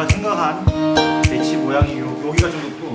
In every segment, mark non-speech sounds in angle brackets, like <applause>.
제가 생각한 배치 모양이 요, 여기가 좀 또.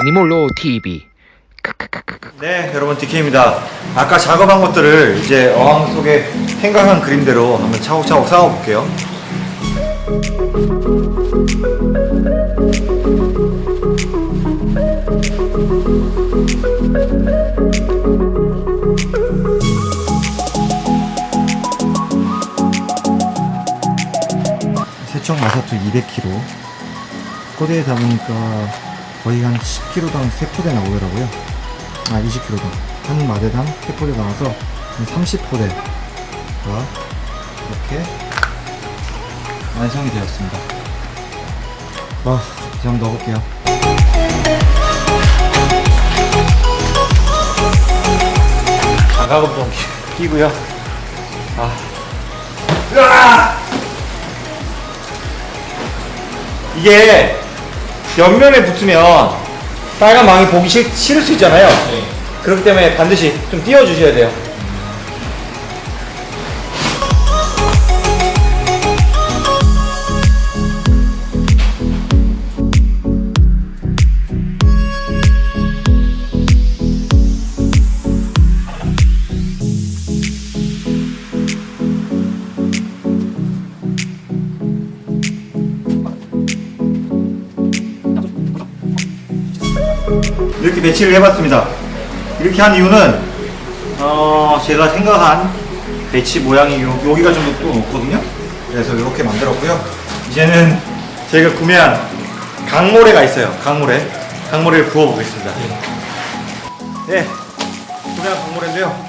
애니몰로 TV 네, 여러분 DK입니다. 아까 작업한 것들을 이제 어항 속에 생각한 그림대로 한번 차곡차곡 쌓아 볼게요. 세척 마사투 200kg 포대에 담으니까 거의 한 10kg당 3포대 나오더라고요 아 20kg당 한 마대당 3포대 나와서 한 30포대가 이렇게 완성이 되었습니다. 와 이제 한번 넣어볼게요. 장갑은 좀 끼- 끼고요. 아. 이게 옆면에 붙으면 빨간 망이 보기 싫, 싫을 수 있잖아요. 그렇기 때문에 반드시 좀 띄워주셔야 돼요. 이렇게 배치를 해봤습니다. 이렇게 한 이유는 어, 제가 생각한 배치 모양이 요, 여기가 좀 또 높거든요. 그래서 이렇게 만들었고요. 이제는 저희가 구매한 강모래가 있어요. 강모래. 강모래를 부어보겠습니다. 네, 구매한 강모래인데요.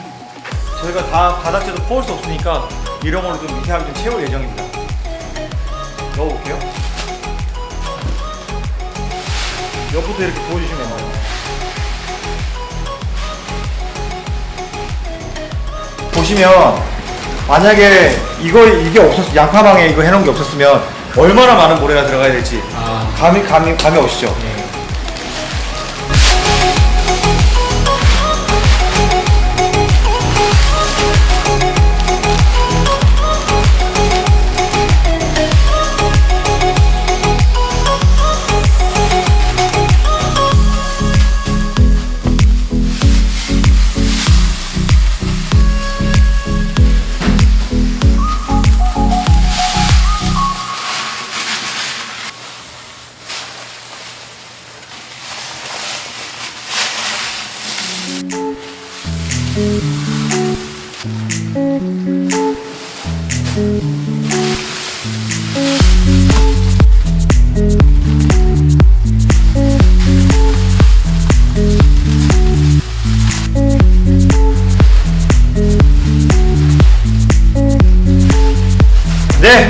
저희가 다 바닥재도 퍼올 수 없으니까 이런 걸로 좀 밑에 하좀 채울 예정입니다. 넣어볼게요. 옆부터 이렇게 부어주시면 돼요. 보시면 만약에 이거 이게 없었 양파망에 이거 해놓은 게 없었으면 얼마나 많은 모래가 들어가야 될지 감이 감이 감이 오시죠? 네,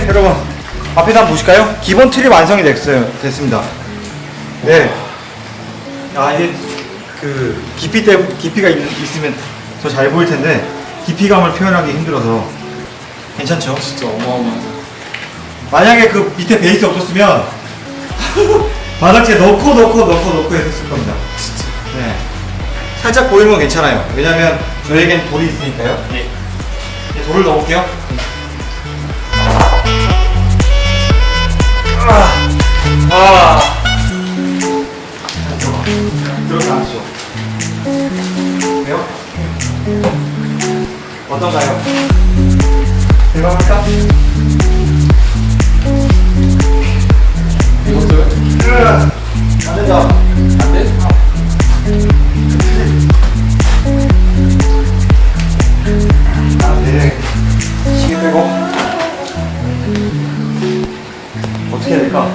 여러분 앞에서 한번 보실까요? 기본 틀이 완성이 됐어요. 됐습니다. 네. 아 이게 그 깊이 때 깊이가 있, 있으면 더 잘 보일 텐데 깊이감을 표현하기 힘들어서 괜찮죠? 진짜 어마어마하다. 만약에 그 밑에 베이스 없었으면 <laughs> 바닥재 넣고 넣고 넣고 넣고 했을 겁니다. 진짜. 네. 살짝 보이는 건 괜찮아요. 왜냐면 저에겐 돌이 있으니까요. 네. 돌을 넣어볼게요. 어떤가요? 대박할까? 이것도 안 된다 안 돼? 어떻게 해야 될까?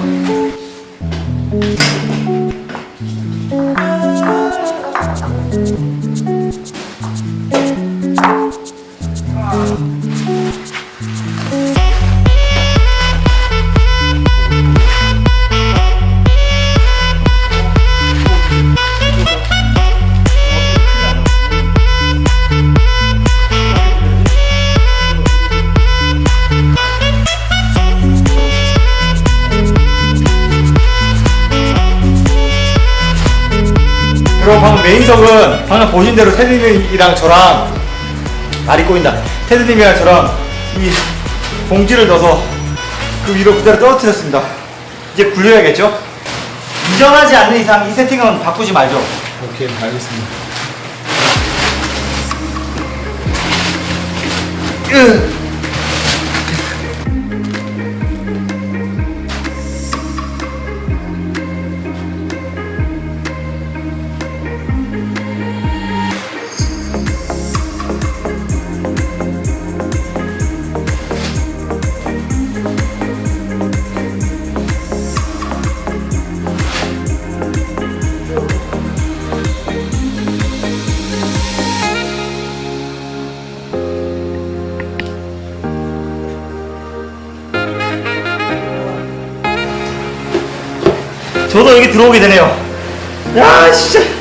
그리고 방금 메인석은 방금 보신 대로 테드님이랑 저랑 말이 꼬인다. 테드님이랑 저랑 이 봉지를 넣어서 그 위로 그대로 떨어뜨렸습니다. 이제 굴려야겠죠? 이전하지 않는 이상 이 세팅은 바꾸지 말죠. 오케이, 알겠습니다. 으. 저도 여기 들어오게 되네요. 야, 진짜.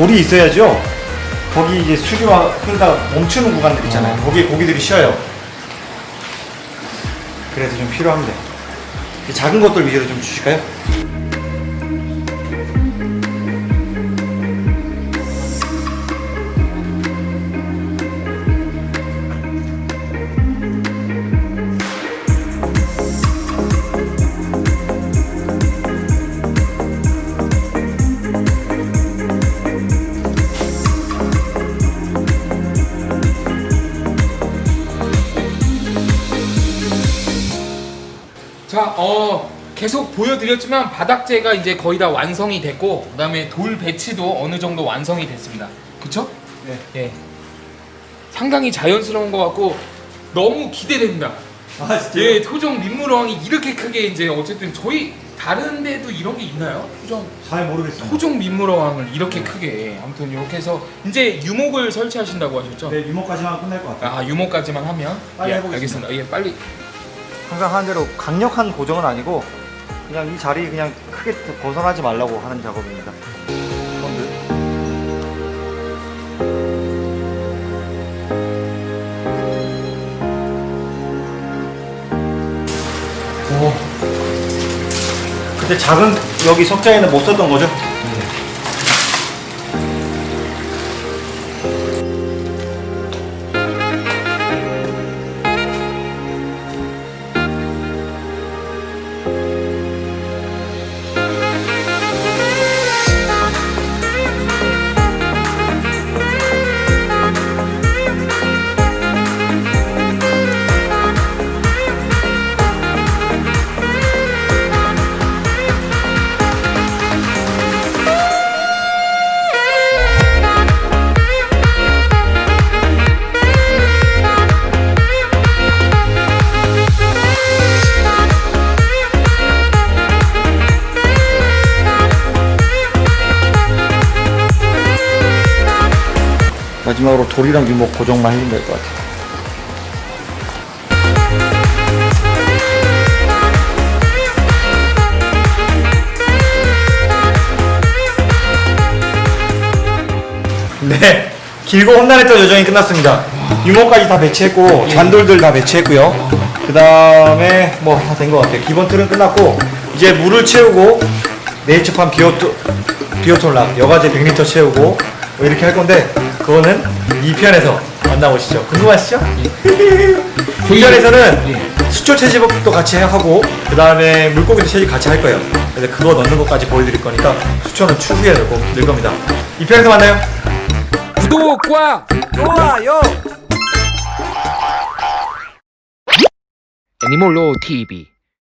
돌이 있어야죠. 거기 이제 수리와 흐르다가 멈추는 구간들 있잖아요. 거기에 고기들이 쉬어요. 그래서 좀 필요합니다. 이 작은 것들 위주로 좀 주실까요? 자, 어, 계속 보여드렸지만 바닥재가 이제 거의 다 완성이 됐고 그 다음에 돌 배치도 어느 정도 완성이 됐습니다. 그쵸? 네. 예. 상당히 자연스러운 것 같고 너무 기대됩니다. 아, 진짜. 예, 토종 민물어항이 이렇게 크게 이제 어쨌든 저희 다른 데도 이런 게 있나요? 토종 잘 모르겠어요. 토종 민물어항을 이렇게 크게 아무튼 이렇게 해서 이제 유목을 설치하신다고 하셨죠? 네, 유목까지만 끝날 것 같아요. 아 유목까지만 하면 빨리 예, 해보겠습니다. 알겠습니다. 예, 빨리 항상 하는 대로 강력한 고정은 아니고 그냥 이 자리 그냥 크게 벗어나지 말라고 하는 작업입니다. 오. 그때 작은 여기 석자에는 못 썼던 거죠? 마지막으로 돌이랑 유목 고정만 해주면 될 것 같아요. 네, 길고 험난했던 여정이 끝났습니다. 유목까지 다 배치했고 잔돌들 다 배치했고요. 그 다음에 뭐 다 된 것 같아요. 기본 틀은 끝났고 이제 물을 채우고 네이처팜 비오토 비오톨락 여과제 100리터 채우고 뭐 이렇게 할 건데 그거는 2편에서 만나보시죠. 궁금하시죠? 2편에서는 수초 채집도 같이 하고 그 다음에 물고기도 채집 같이 할 거예요. 그래서 그거 넣는 것까지 보여드릴 거니까 수초는 추후에 넣고 늘 겁니다. 2편에서 만나요. 구독과 좋아요. 애니몰로 TV